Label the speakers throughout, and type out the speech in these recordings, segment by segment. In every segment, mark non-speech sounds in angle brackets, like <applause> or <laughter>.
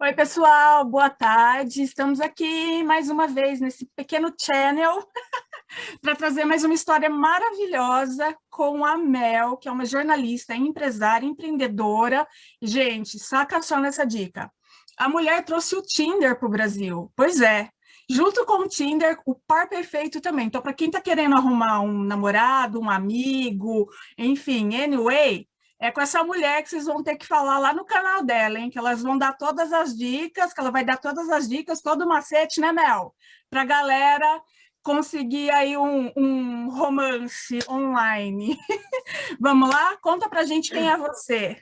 Speaker 1: Oi, pessoal, boa tarde. Estamos aqui mais uma vez nesse pequeno channel <laughs> para trazer mais uma história maravilhosa com a Mel, que é uma jornalista, empresária, empreendedora. Gente, saca só nessa dica. A mulher trouxe o Tinder para o Brasil. Pois é, junto com o Tinder, o par perfeito também. Então, para quem está querendo arrumar um namorado, um amigo, enfim, anyway, é com essa mulher que vocês vão ter que falar lá no canal dela, hein? Que elas vão dar todas as dicas, que ela vai dar todas as dicas, todo o macete, né, Mel? Para a galera conseguir aí um, um romance online. <laughs> Vamos lá? Conta para gente quem é você.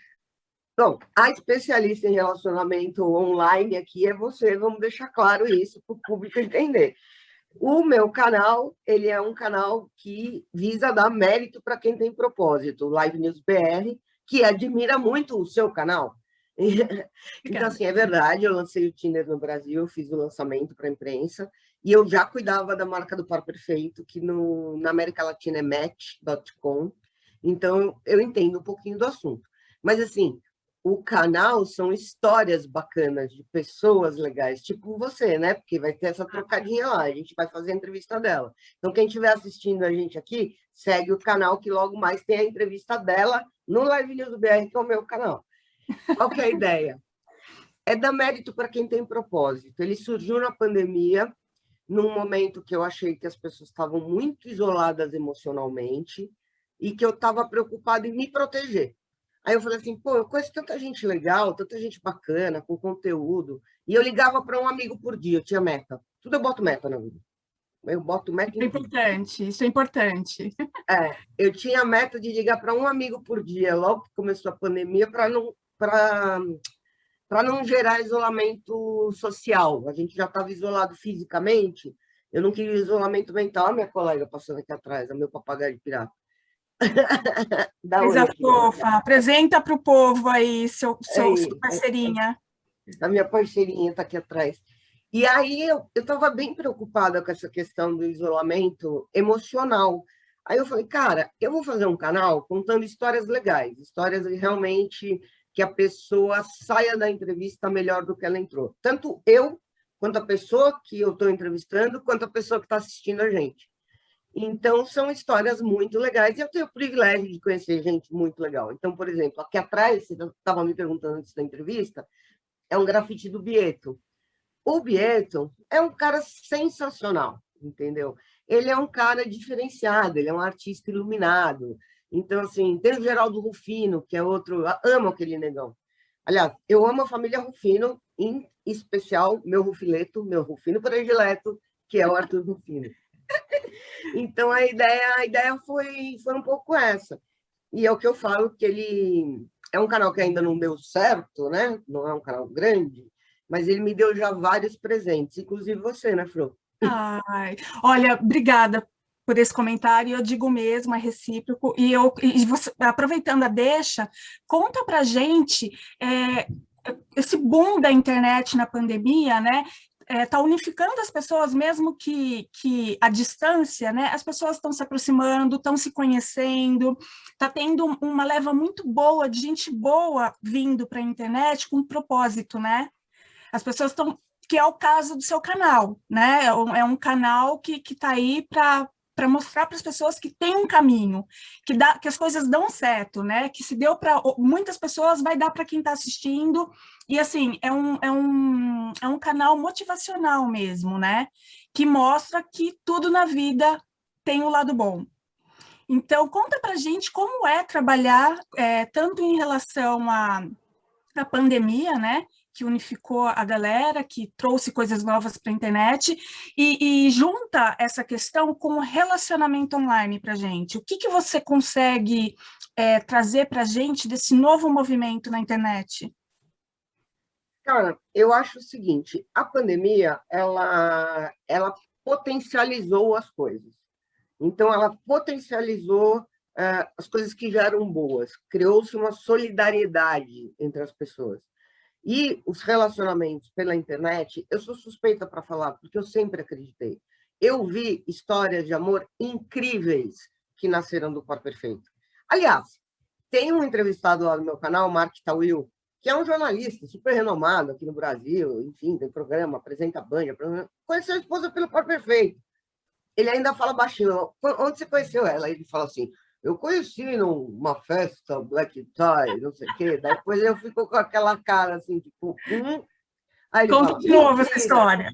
Speaker 2: Bom, a especialista em relacionamento online aqui é você, vamos deixar claro isso para o público entender. O meu canal, ele é um canal que visa dar mérito para quem tem propósito, Live News BR, que admira muito o seu canal. <laughs> então, assim, é verdade, eu lancei o Tinder no Brasil, fiz o lançamento para a imprensa, e eu já cuidava da marca do par perfeito, que no, na América Latina é match.com, então eu entendo um pouquinho do assunto. Mas, assim, o canal são histórias bacanas de pessoas legais, tipo você, né? Porque vai ter essa trocadinha lá, a gente vai fazer a entrevista dela. Então, quem estiver assistindo a gente aqui, segue o canal que logo mais tem a entrevista dela no Live News do BR, que é o meu canal. Qual que é a <laughs> ideia? É dar mérito para quem tem propósito. Ele surgiu na pandemia, num momento que eu achei que as pessoas estavam muito isoladas emocionalmente e que eu estava preocupada em me proteger. Aí eu falei assim, pô, eu conheço tanta gente legal, tanta gente bacana, com conteúdo, e eu ligava para um amigo por dia, eu tinha meta. Tudo eu boto meta na vida. Eu boto meta
Speaker 1: em... É importante, isso é importante. <laughs>
Speaker 2: É, eu tinha a meta de ligar para um amigo por dia, logo que começou a pandemia, para não, para não gerar isolamento social. A gente já estava isolado fisicamente, eu não queria isolamento mental. A minha colega passando aqui atrás, a meu papagaio de pirata. <laughs>
Speaker 1: Coisa fofa. Apresenta para o povo aí, seu, seu, sua parceirinha.
Speaker 2: A minha parceirinha está aqui atrás. E aí eu estava bem preocupada com essa questão do isolamento emocional. Aí eu falei, cara, eu vou fazer um canal contando histórias legais, histórias realmente que a pessoa saia da entrevista melhor do que ela entrou. Tanto eu, quanto a pessoa que eu estou entrevistando, quanto a pessoa que está assistindo a gente. Então, são histórias muito legais e eu tenho o privilégio de conhecer gente muito legal. Então, por exemplo, aqui atrás, você estava me perguntando antes da entrevista, é um grafite do Bieto. O Bieto é um cara sensacional, entendeu? Ele é um cara diferenciado, ele é um artista iluminado. Então, assim, tem o Geraldo Rufino, que é outro... Amo aquele negão. Aliás, eu amo a família Rufino, em especial meu Rufileto, meu Rufino predileto, que é o Arthur Rufino. <laughs> Então, a ideia, a ideia foi, foi um pouco essa. E é o que eu falo, que ele é um canal que ainda não deu certo, né? Não é um canal grande, mas ele me deu já vários presentes, inclusive você, né, Fro?
Speaker 1: Ai, olha, obrigada por esse comentário, eu digo mesmo, é recíproco, e, eu, e você, aproveitando a deixa, conta pra gente é, esse boom da internet na pandemia, né? Está é, tá unificando as pessoas, mesmo que, que a distância, né, as pessoas estão se aproximando, estão se conhecendo, está tendo uma leva muito boa de gente boa vindo para a internet com propósito, né? As pessoas estão, que é o caso do seu canal, né? É um, é um canal que está aí para para mostrar para as pessoas que tem um caminho, que, dá, que as coisas dão certo, né? Que se deu para muitas pessoas, vai dar para quem está assistindo. E assim, é um, é, um, é um canal motivacional mesmo, né? Que mostra que tudo na vida tem o um lado bom. Então, conta para gente como é trabalhar, é, tanto em relação à, à pandemia, né? Que unificou a galera, que trouxe coisas novas para a internet, e, e, junta essa questão com o relacionamento online para a gente. O que, que você consegue é, trazer para a gente desse novo movimento na internet?
Speaker 2: Cara, eu acho o seguinte, a pandemia, ela, ela potencializou as coisas. Então, ela potencializou uh, as coisas que já eram boas. Criou-se uma solidariedade entre as pessoas. E os relacionamentos pela internet, eu sou suspeita para falar, porque eu sempre acreditei. Eu vi histórias de amor incríveis que nasceram do Par Perfeito. Aliás, tem um entrevistado lá no meu canal, Mark Tawil, que é um jornalista super renomado aqui no Brasil, enfim, tem programa, apresenta Band, conheceu a esposa pelo par perfeito. Ele ainda fala baixinho, onde você conheceu ela? Ele fala assim, eu conheci numa festa, black tie, não sei o quê, depois eu fico com aquela cara assim, tipo, hum.
Speaker 1: Aí Conta de novo essa história.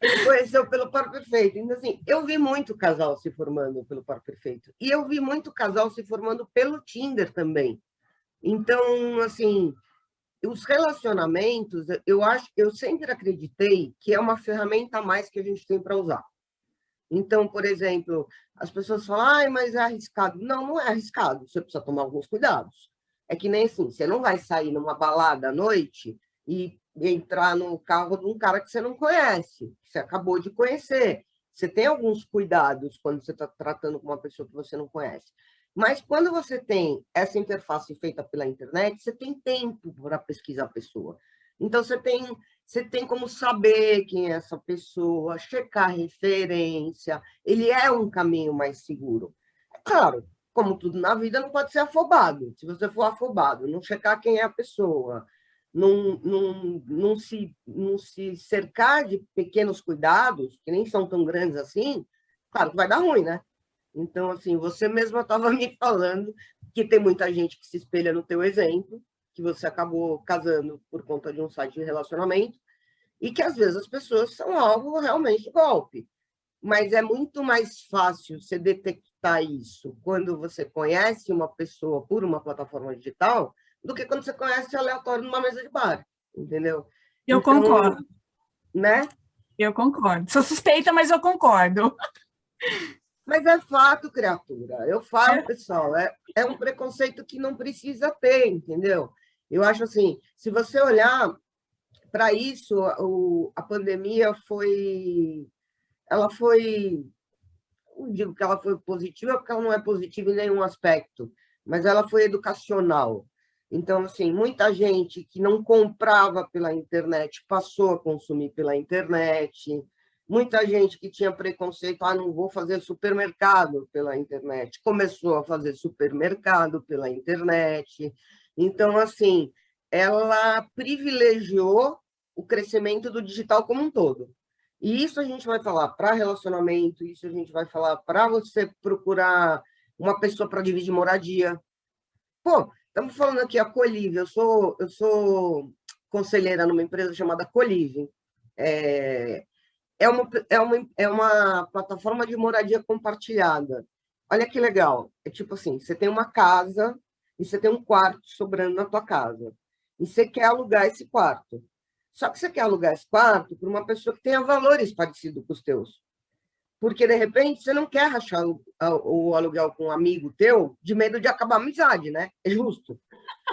Speaker 2: Ele conheceu pelo par perfeito. Então, assim, eu vi muito casal se formando pelo par perfeito. E eu vi muito casal se formando pelo Tinder também. Então, assim, os relacionamentos, eu acho, eu sempre acreditei que é uma ferramenta a mais que a gente tem para usar. Então, por exemplo, as pessoas falam, ah, mas é arriscado. Não, não é arriscado, você precisa tomar alguns cuidados. É que nem assim, você não vai sair numa balada à noite e entrar no carro de um cara que você não conhece, que você acabou de conhecer. Você tem alguns cuidados quando você está tratando com uma pessoa que você não conhece. Mas quando você tem essa interface feita pela internet, você tem tempo para pesquisar a pessoa. Então, você tem, você tem como saber quem é essa pessoa, checar referência. Ele é um caminho mais seguro. É claro, como tudo na vida, não pode ser afobado. Se você for afobado, não checar quem é a pessoa, não, não, não, se, não se cercar de pequenos cuidados, que nem são tão grandes assim, claro que vai dar ruim, né? Então, assim, você mesma estava <laughs> me falando que tem muita gente que se espelha no teu exemplo, que você acabou casando por conta de um site de relacionamento, e que às vezes as pessoas são alvo realmente de golpe. Mas é muito mais fácil você detectar isso quando você conhece uma pessoa por uma plataforma digital do que quando você conhece aleatório numa mesa de bar, entendeu?
Speaker 1: Eu então, concordo.
Speaker 2: Né?
Speaker 1: Eu concordo. Sou suspeita, mas eu concordo.
Speaker 2: Mas é fato, criatura. Eu falo, é. pessoal, é, é um preconceito que não precisa ter, entendeu? Eu acho assim, se você olhar para isso, o, a pandemia foi... Ela foi... Não digo que ela foi positiva, porque ela não é positiva em nenhum aspecto, mas ela foi educacional. Então, assim, muita gente que não comprava pela internet passou a consumir pela internet, Muita gente que tinha preconceito, ah, não vou fazer supermercado pela internet, começou a fazer supermercado pela internet. Então, assim, ela privilegiou o crescimento do digital como um todo. E isso a gente vai falar para relacionamento, isso a gente vai falar para você procurar uma pessoa para dividir moradia. Pô, estamos falando aqui a Colive, eu sou, eu sou conselheira numa empresa chamada Colive. É, é uma, é uma, é uma plataforma de moradia compartilhada. Olha que legal. É tipo assim, você tem uma casa e você tem um quarto sobrando na tua casa. E você quer alugar esse quarto. Só que você quer alugar esse quarto para uma pessoa que tenha valores parecidos com os teus. Porque, de repente, você não quer rachar o, o aluguel com um amigo teu de medo de acabar a amizade, né? É justo,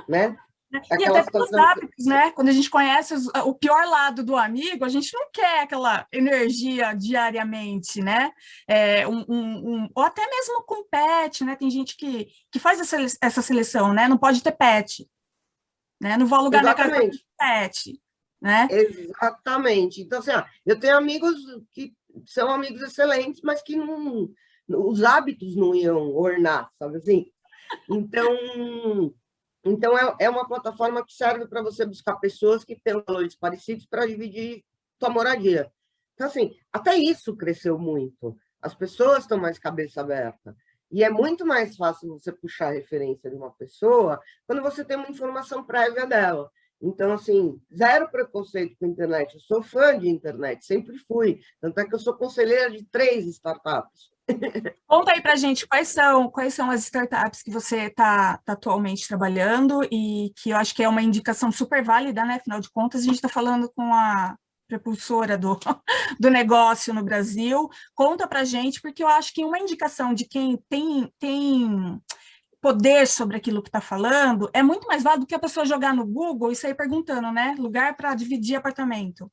Speaker 2: né?
Speaker 1: E até pelos hábitos, né? Quando a gente conhece os, o pior lado do amigo, a gente não quer aquela energia diariamente, né? É, um, um, um, ou até mesmo com pet, né? Tem gente que, que faz essa, essa seleção, né? Não pode ter pet. Né? Não vou alugar Exatamente. minha casa pet. Né?
Speaker 2: Exatamente. Então, assim, ó, eu tenho amigos que são amigos excelentes, mas que não, os hábitos não iam ornar, sabe assim? Então, então, é, é uma plataforma que serve para você buscar pessoas que têm valores parecidos para dividir sua moradia. Então, assim, até isso cresceu muito. As pessoas estão mais cabeça aberta. E é muito mais fácil você puxar a referência de uma pessoa quando você tem uma informação prévia dela. Então, assim, zero preconceito com a internet. Eu sou fã de internet, sempre fui. Tanto é que eu sou conselheira de três startups.
Speaker 1: Conta aí para gente quais são, quais são as startups que você está tá atualmente trabalhando e que eu acho que é uma indicação super válida, né? Afinal de contas, a gente está falando com a prepulsora do, do negócio no Brasil. Conta para gente, porque eu acho que uma indicação de quem tem, tem poder sobre aquilo que está falando é muito mais válido do que a pessoa jogar no Google e sair perguntando, né? Lugar para dividir apartamento.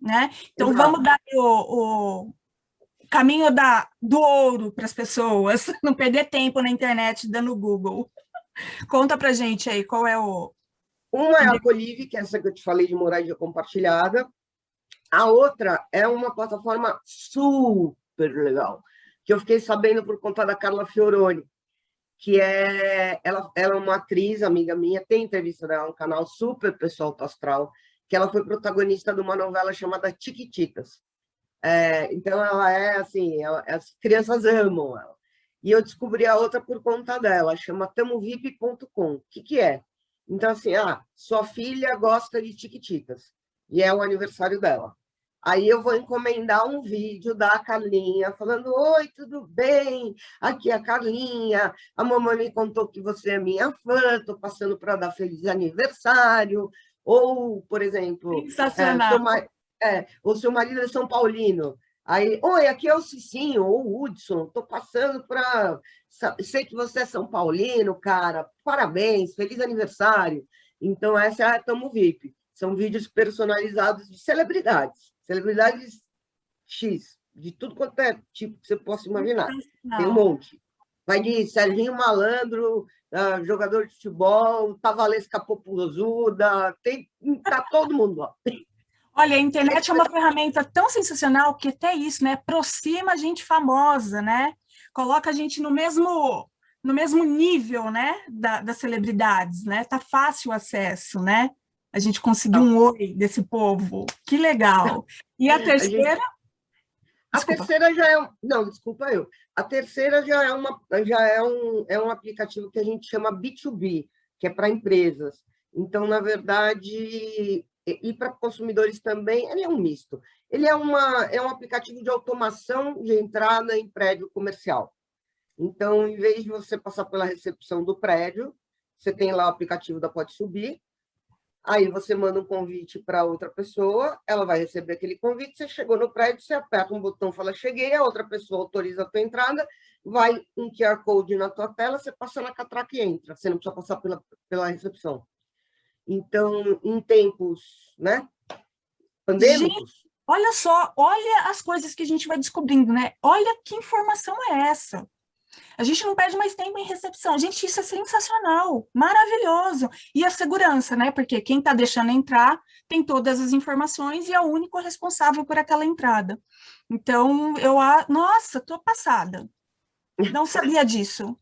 Speaker 1: Né? Então, Exato. vamos dar o, o caminho da, do ouro para as pessoas, <laughs> não perder tempo na internet dando Google. Conta para gente aí, qual é o...
Speaker 2: Uma é a Colive, que é essa que eu te falei de moradia compartilhada. A outra é uma plataforma super legal, que eu fiquei sabendo por conta da Carla Fioroni, que é... Ela, ela é uma atriz, amiga minha, tem entrevista dela no canal super pessoal astral, que ela foi protagonista de uma novela chamada Tiquititas. É, então, ela é assim, ela, as crianças amam ela. E eu descobri a outra por conta dela, chama tamovip.com. O que, que é? Então, assim, ah, sua filha gosta de Tiquititas, e é o aniversário dela. Aí eu vou encomendar um vídeo da Carlinha, falando, oi, tudo bem? Aqui é a Carlinha, a mamãe me contou que você é minha fã, estou passando para dar feliz aniversário. Ou, por exemplo...
Speaker 1: Sensacional.
Speaker 2: É, é, o seu marido é São Paulino, Aí, oi, aqui é o Cicinho, ou o Hudson, estou passando para... Sei que você é São Paulino, cara, parabéns, feliz aniversário. Então, essa é a Tamo VIP. São vídeos personalizados de celebridades, celebridades X, de tudo quanto é tipo que você possa imaginar. Tem um monte. Vai de Serginho Malandro, uh, jogador de futebol, Tavalesca Popozuda, tem, tá todo mundo lá.
Speaker 1: Olha, a internet é uma ferramenta tão sensacional que até isso, né? Aproxima a gente famosa, né? Coloca a gente no mesmo no mesmo nível, né, da, das celebridades, né? Tá fácil o acesso, né? A gente conseguiu um oi desse povo. Que legal. E a terceira?
Speaker 2: A, terceira já é... Não, desculpa eu. A terceira já é, uma, já é, um, é um aplicativo que a gente chama B2B, que é para empresas. Então, na verdade, e para consumidores também, ele é um misto. Ele é, uma, é um aplicativo de automação de entrada em prédio comercial. Então, em vez de você passar pela recepção do prédio, você tem lá o aplicativo da Pode Subir, aí você manda um convite para outra pessoa, ela vai receber aquele convite, você chegou no prédio, você aperta um botão, fala cheguei, a outra pessoa autoriza a tua entrada, vai um QR Code na tua tela, você passa na catraca e entra, você não precisa passar pela, pela recepção. Então, em tempos né, pandêmicos... Gente,
Speaker 1: olha só, olha as coisas que a gente vai descobrindo, né? Olha que informação é essa. A gente não perde mais tempo em recepção. Gente, isso é sensacional, maravilhoso. E a segurança, né? Porque quem está deixando entrar tem todas as informações e é o único responsável por aquela entrada. Então, eu... Nossa, estou passada. Não sabia disso.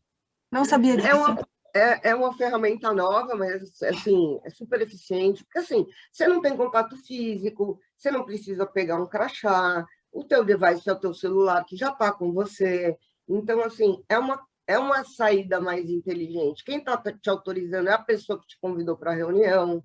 Speaker 1: Não sabia disso.
Speaker 2: É uma, é, é uma ferramenta nova, mas assim, é super eficiente, porque assim, você não tem contato físico, você não precisa pegar um crachá, o teu device é o teu celular que já está com você. Então, assim, é uma, é uma saída mais inteligente. Quem está te autorizando é a pessoa que te convidou para a reunião.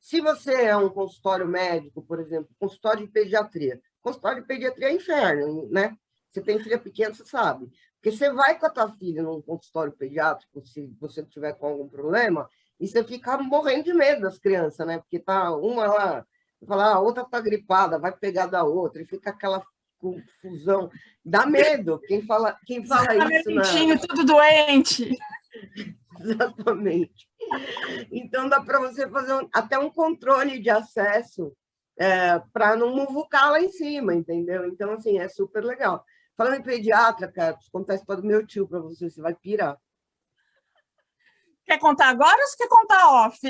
Speaker 2: Se você é um consultório médico, por exemplo, consultório de pediatria, consultório de pediatria é inferno, né? Você tem filha pequena, você sabe. Porque você vai com a tua filha num consultório pediátrico, se você tiver com algum problema, e você fica morrendo de medo das crianças, né? Porque tá uma lá, fala, ah, a outra tá gripada, vai pegar da outra, e fica aquela confusão. Dá medo. Quem fala, quem fala tá isso,
Speaker 1: né? tudo doente. <laughs>
Speaker 2: Exatamente. Então, dá para você fazer um, até um controle de acesso é, para não muvucar lá em cima, entendeu? Então, assim, é super legal. Falando em pediatra, cara, preciso contar a história do meu tio para você, você vai pirar.
Speaker 1: Quer contar agora ou você quer contar off?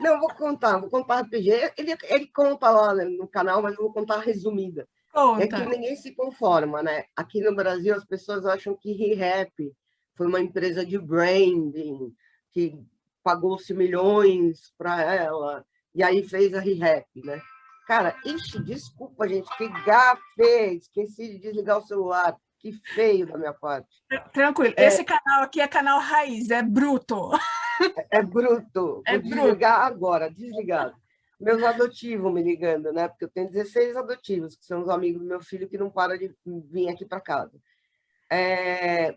Speaker 2: Não, vou contar, vou contar rapidinho. Ele, ele conta lá no canal, mas eu vou contar resumida. Conta. É que ninguém se conforma, né? Aqui no Brasil, as pessoas acham que ReHap foi uma empresa de branding, que pagou-se milhões para ela, e aí fez a ReHap, né? Cara, ixi, desculpa, gente, que gafe, esqueci de desligar o celular, que feio da minha parte.
Speaker 1: Tranquilo, é, esse canal aqui é canal raiz, é bruto.
Speaker 2: É, é bruto, <laughs> é vou bruto. desligar agora, desligado. Meus adotivos me ligando, né? Porque eu tenho 16 adotivos, que são os amigos do meu filho que não param de vir aqui para casa. É,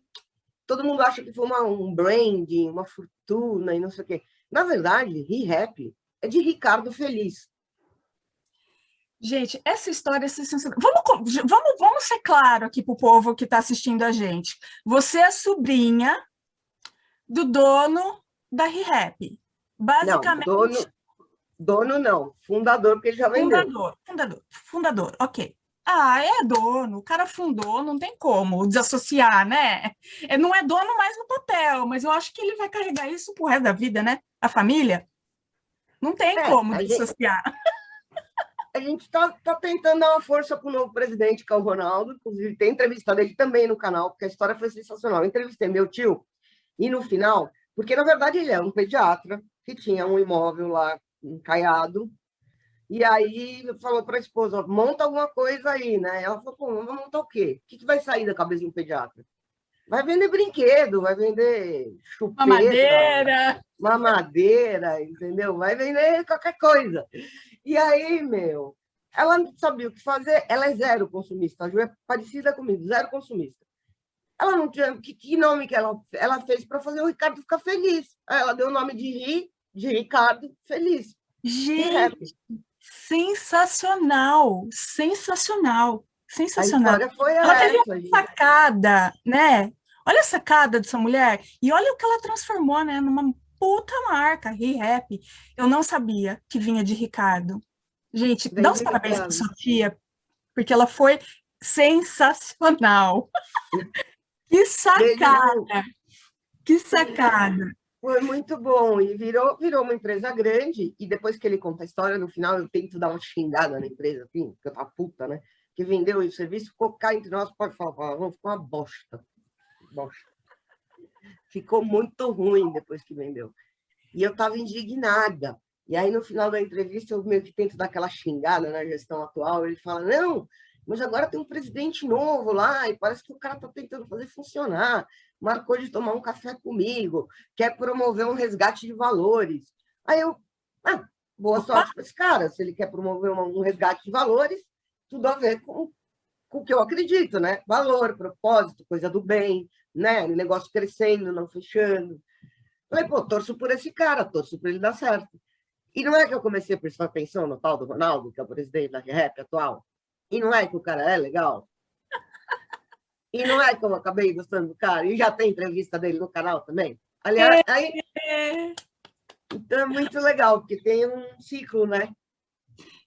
Speaker 2: todo mundo acha que foi uma, um branding, uma fortuna e não sei o quê. Na verdade, ReHap é de Ricardo Feliz,
Speaker 1: Gente, essa história é. Vamos, vamos, vamos ser claro aqui para o povo que está assistindo a gente. Você é sobrinha do dono da ReHap. Basicamente...
Speaker 2: Não, dono, dono não, fundador, porque ele já vendeu.
Speaker 1: Fundador, fundador, fundador, ok. Ah, é dono, o cara fundou, não tem como desassociar, né? É, não é dono mais no papel, mas eu acho que ele vai carregar isso pro resto da vida, né? A família. Não tem é, como dissociar. Gente...
Speaker 2: a gente está tá tentando dar uma força para o novo presidente, que é o Ronaldo. Inclusive, tem entrevista dele também no canal, porque a história foi sensacional. Eu entrevistei meu tio, e no final, porque na verdade ele é um pediatra que tinha um imóvel lá encaiado, e aí falou para a esposa, monta alguma coisa aí, né? Ela falou, pô, vamos montar o quê? O que, que vai sair da cabeça de um pediatra? Vai vender brinquedo, vai vender chupeta,
Speaker 1: mamadeira,
Speaker 2: mamadeira, entendeu? Vai vender qualquer coisa. E aí, meu, ela não sabia o que fazer, ela é zero consumista, a Ju é parecida comigo, zero consumista. Ela não tinha, que, que nome que ela, ela fez para fazer o Ricardo ficar feliz? Ela deu o nome de Ri, de Ricardo Feliz.
Speaker 1: Gente, sensacional, sensacional. Sensacional. Ela teve uma sacada, né? Olha a sacada dessa mulher e olha o que ela transformou, né? Numa puta marca, ReHap. Eu não sabia que vinha de Ricardo. Gente, Bem dá os parabéns para sua tia, porque ela foi sensacional. <laughs> que sacada! Que sacada!
Speaker 2: Foi muito bom e virou, virou uma empresa grande. E depois que ele conta a história, no final eu tento dar uma xingada na empresa, assim, porque eu tava puta, né? Que vendeu o serviço ficou cá entre nós, pode falar, ficou uma bosta. bosta. Ficou muito ruim depois que vendeu. E eu estava indignada. E aí, no final da entrevista, eu meio que tento dar aquela xingada na gestão atual. Ele fala, não, mas agora tem um presidente novo lá e parece que o cara está tentando fazer funcionar. Marcou de tomar um café comigo, quer promover um resgate de valores. Aí eu, ah, boa sorte para esse cara. Se ele quer promover um resgate de valores, tudo a ver com, com o que eu acredito, né? Valor, propósito, coisa do bem, né? negócio crescendo, não fechando. Falei, pô, torço por esse cara, torço por ele dar certo. E não é que eu comecei a prestar atenção no tal do Ronaldo, que é o presidente da REP atual, e não é que o cara é legal, e não é que eu acabei gostando do cara, e já tem entrevista dele no canal também. Aliás, aí... Então é muito legal, porque tem um ciclo, né?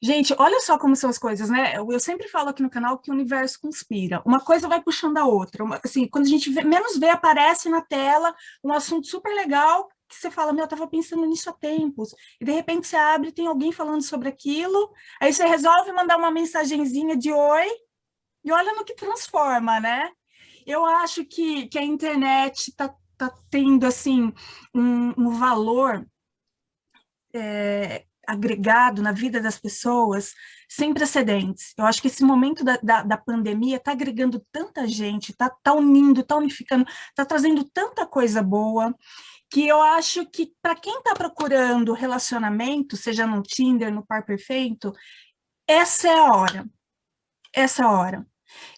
Speaker 1: Gente, olha só como são as coisas, né? Eu sempre falo aqui no canal que o universo conspira. Uma coisa vai puxando a outra. Assim, quando a gente vê, menos vê, aparece na tela um assunto super legal que você fala, meu, eu estava pensando nisso há tempos. E de repente você abre, tem alguém falando sobre aquilo, aí você resolve mandar uma mensagenzinha de oi, e olha no que transforma, né? Eu acho que, que a internet está tá tendo, assim, um, um valor é, agregado na vida das pessoas sem precedentes. Eu acho que esse momento da, da, da pandemia está agregando tanta gente, está tá unindo, está unificando, está trazendo tanta coisa boa, que eu acho que para quem está procurando relacionamento, seja no Tinder, no Par Perfeito, essa é a hora. Essa é a hora.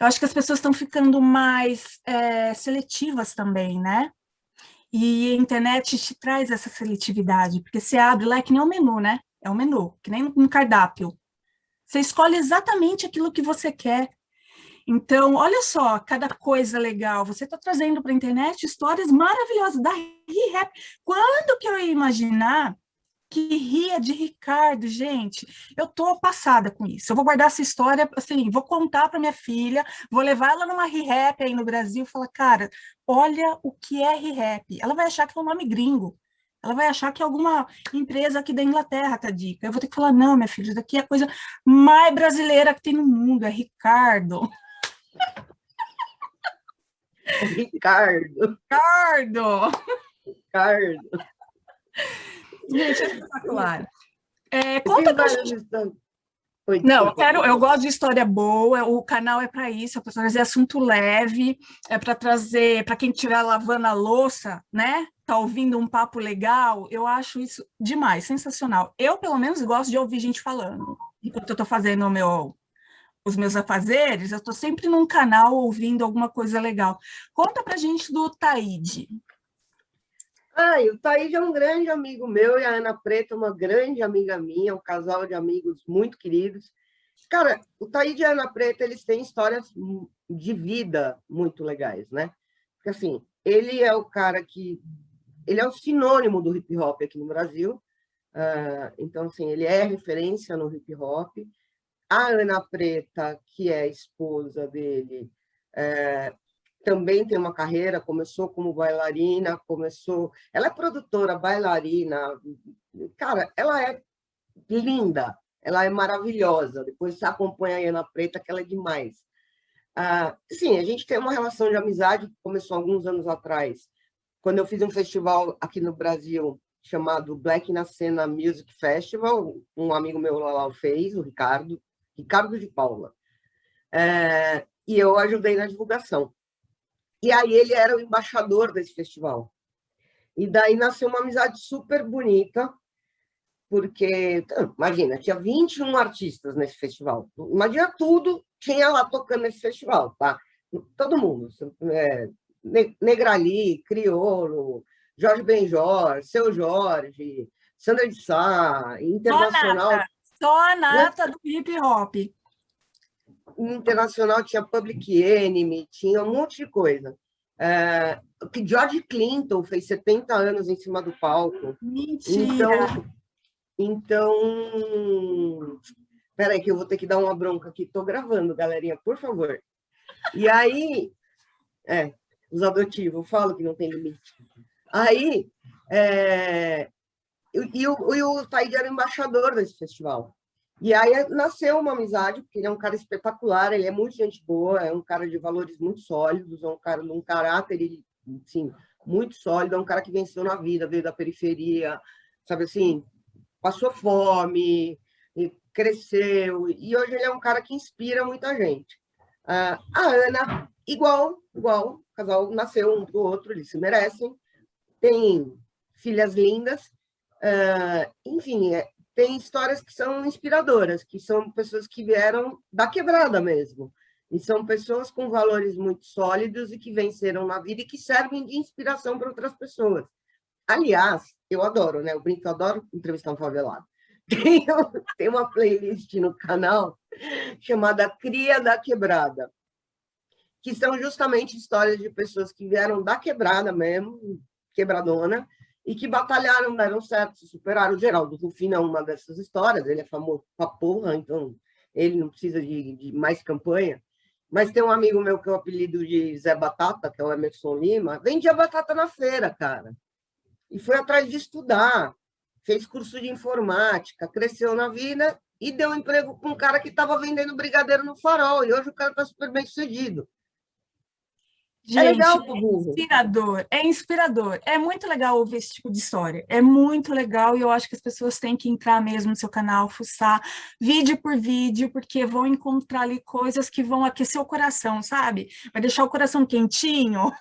Speaker 1: Eu acho que as pessoas estão ficando mais é, seletivas também, né? E a internet te traz essa seletividade, porque você abre lá, é que nem um menu, né? É um menu, que nem um cardápio. Você escolhe exatamente aquilo que você quer. Então, olha só, cada coisa legal. Você está trazendo para a internet histórias maravilhosas da ReHap. Quando que eu ia imaginar que ria de Ricardo, gente? Eu tô passada com isso. Eu vou guardar essa história, assim, vou contar para minha filha, vou levar ela numa ReHap aí no Brasil e falar, cara, olha o que é ReHap. Ela vai achar que é um nome gringo. Ela vai achar que é alguma empresa aqui da Inglaterra tá dica. Eu vou ter que falar, não, minha filha, isso daqui é a coisa mais brasileira que tem no mundo, é Ricardo. <laughs>
Speaker 2: Ricardo.
Speaker 1: Ricardo.
Speaker 2: Ricardo.
Speaker 1: Gente, é espetacular. É, conta pra gente... Não, eu quero, eu gosto de história boa, o canal é para isso, é para trazer assunto leve, é para trazer, para quem estiver lavando a louça, né? Tá ouvindo um papo legal, eu acho isso demais, sensacional. Eu, pelo menos, gosto de ouvir gente falando. Enquanto eu estou fazendo o meu, os meus afazeres, eu estou sempre num canal ouvindo alguma coisa legal. Conta pra gente do Taíde.
Speaker 2: Ah, o Taíde é um grande amigo meu e a Ana Preta, uma grande amiga minha, um casal de amigos muito queridos. Cara, o Taíde e a Ana Preta, eles têm histórias de vida muito legais, né? Porque, assim, ele é o cara que... Ele é o sinônimo do hip hop aqui no Brasil. Uh, então, assim, ele é referência no hip hop. A Ana Preta, que é esposa dele, é, também tem uma carreira, começou como bailarina, começou... Ela é produtora, bailarina, cara, ela é linda, ela é maravilhosa. Depois você acompanha a Ana Preta, que ela é demais. Ah, sim, a gente tem uma relação de amizade que começou alguns anos atrás, quando eu fiz um festival aqui no Brasil chamado Black na Cena Music Festival, um amigo meu lá fez, o Ricardo, Ricardo de Paula. É, e eu ajudei na divulgação. E aí ele era o embaixador desse festival. E daí nasceu uma amizade super bonita, porque, imagina, tinha 21 artistas nesse festival. Imagina tudo tinha lá tocando nesse festival, tá? Todo mundo. É, Negrali, Criolo, Jorge Benjor, Seu Jorge, Sandra de Sá, Internacional...
Speaker 1: Só a nata, do hip hop.
Speaker 2: Internacional tinha Public Enemy, tinha um monte de coisa. É, que George Clinton fez 70 anos em cima do palco.
Speaker 1: Mentira!
Speaker 2: Então, então Peraí, que eu vou ter que dar uma bronca aqui. Estou gravando, galerinha, por favor. E aí, é, os adotivos, falo que não tem limite. Aí, é, e, e, o, e o Taíde era embaixador desse festival. E aí nasceu uma amizade, porque ele é um cara espetacular, ele é muito gente boa, é um cara de valores muito sólidos, é um cara de um caráter, ele, muito sólido, é um cara que venceu na vida, veio da periferia, sabe assim, passou fome, cresceu, e hoje ele é um cara que inspira muita gente. Uh, a Ana, igual, igual, o casal nasceu um do outro, eles se merecem, tem filhas lindas, uh, enfim, é, tem histórias que são inspiradoras, que são pessoas que vieram da quebrada mesmo, e são pessoas com valores muito sólidos e que venceram na vida e que servem de inspiração para outras pessoas. Aliás, eu adoro, né? Eu brinco, eu adoro entrevistar um favelado. <laughs> Tem, tem uma playlist no canal chamada Cria da Quebrada, que são justamente histórias de pessoas que vieram da quebrada mesmo, quebradona, e que batalharam, deram certo, se superaram. O Geraldo Rufino é uma dessas histórias, ele é famoso pra porra, então ele não precisa de, de mais campanha. Mas tem um amigo meu que é o apelido de Zé Batata, que é o Emerson Lima, vendia batata na feira, cara. E foi atrás de estudar fez curso de informática, cresceu na vida e deu emprego com um cara que estava vendendo brigadeiro no farol, e hoje o cara está super bem sucedido.
Speaker 1: É Gente, é legal pro. É inspirador, é inspirador. É muito legal ouvir esse tipo de história. É muito legal e eu acho que as pessoas têm que entrar mesmo no seu canal, fuçar vídeo por vídeo, porque vão encontrar ali coisas que vão aquecer o coração, sabe? Vai deixar o coração quentinho.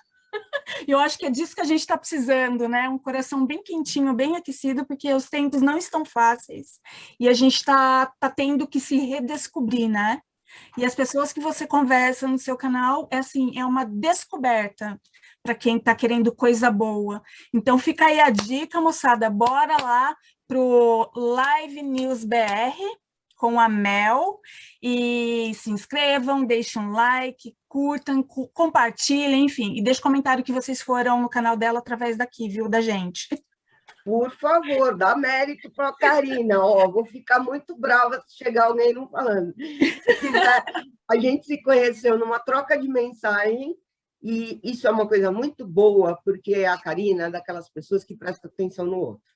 Speaker 1: E <laughs> eu acho que é disso que a gente está precisando, né? Um coração bem quentinho, bem aquecido, porque os tempos não estão fáceis. E a gente está tá tendo que se redescobrir, né? E as pessoas que você conversa no seu canal, é assim, é uma descoberta para quem está querendo coisa boa. Então fica aí a dica, moçada, bora lá pro Live News BR, com a Mel e se inscrevam, deixem um like, curtam, compartilhem, enfim, e deixem comentário que vocês foram no canal dela através daqui, viu, da gente.
Speaker 2: Por favor, dá mérito para a Karina, ó, vou ficar muito brava se chegar alguém não falando. a gente se conheceu numa troca de mensagem e isso é uma coisa muito boa, porque a Karina é daquelas pessoas que presta atenção no outro.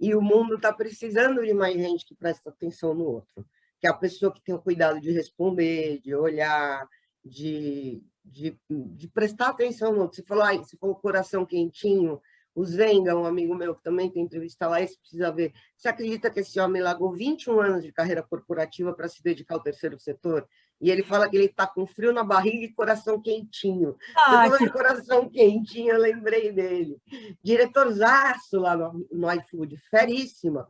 Speaker 2: E o mundo está precisando de mais gente que presta atenção no outro, que é a pessoa que tem o cuidado de responder, de olhar, de, de, de prestar atenção no outro. Você falou, ah, você falou coração quentinho, o Zenga, um amigo meu que também tem entrevista lá, esse precisa ver. Você acredita que esse homem largou 21 anos de carreira corporativa para se dedicar ao terceiro setor? E ele fala que ele está com frio na barriga e coração quentinho. Ah, eu que... coração quentinho, eu lembrei dele. Diretorzaço lá no, no iFood, feríssima.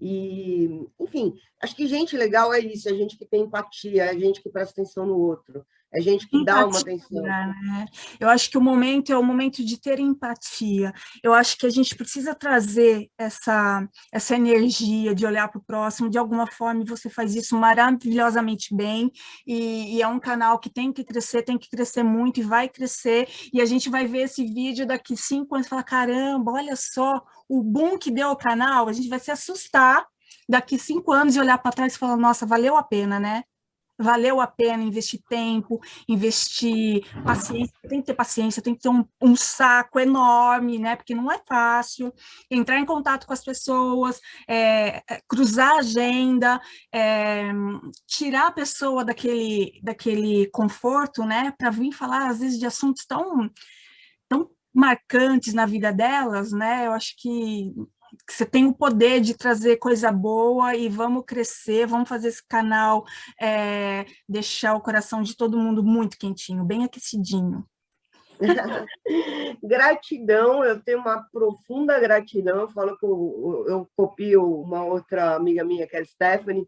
Speaker 2: E, enfim, acho que gente legal é isso, é gente que tem empatia, é gente que presta atenção no outro. É gente que empatia, dá uma atenção. Né?
Speaker 1: Eu acho que o momento é o momento de ter empatia. Eu acho que a gente precisa trazer essa, essa energia de olhar para o próximo, de alguma forma, você faz isso maravilhosamente bem, e, e, é um canal que tem que crescer, tem que crescer muito, e vai crescer, e a gente vai ver esse vídeo daqui cinco anos e falar, caramba, olha só o boom que deu o canal, a gente vai se assustar daqui cinco anos e olhar para trás e falar, nossa, valeu a pena, né? Valeu a pena investir tempo, investir paciência, tem que ter paciência, tem que ter um, um saco enorme, né, porque não é fácil, entrar em contato com as pessoas, é, é cruzar a agenda, é, tirar a pessoa daquele, daquele conforto, né, para vir falar, às vezes, de assuntos tão, tão marcantes na vida delas, né, eu acho que que você tem o poder de trazer coisa boa e vamos crescer, vamos fazer esse canal é, deixar o coração de todo mundo muito quentinho, bem aquecidinho. <laughs>
Speaker 2: gratidão, eu tenho uma profunda gratidão, eu falo que eu, eu copio uma outra amiga minha, que é a Stephanie,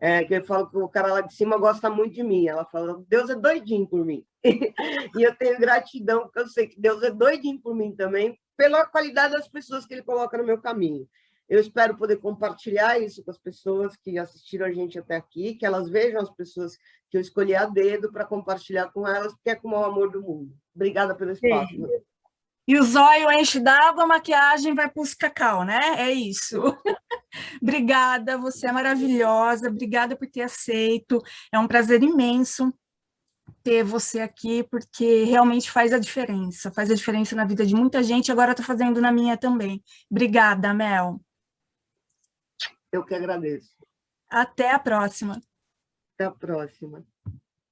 Speaker 2: é, que eu falo que o cara lá de cima gosta muito de mim, ela fala, Deus é doidinho por mim, <laughs> e eu tenho gratidão, porque eu sei que Deus é doidinho por mim também, pela qualidade das pessoas que ele coloca no meu caminho. Eu espero poder compartilhar isso com as pessoas que assistiram a gente até aqui, que elas vejam as pessoas que eu escolhi a dedo para compartilhar com elas, porque é como o amor do mundo. Obrigada pelo espaço. Sim.
Speaker 1: E o zóio enche d'água, a maquiagem vai para os cacau, né? É isso. <laughs> obrigada, você é maravilhosa, obrigada por ter aceito. É um prazer imenso ter você aqui, porque realmente faz a diferença, faz a diferença na vida de muita gente, agora está fazendo na minha também. Obrigada, Mel.
Speaker 2: Eu que agradeço.
Speaker 1: Até a próxima.
Speaker 2: Até a próxima.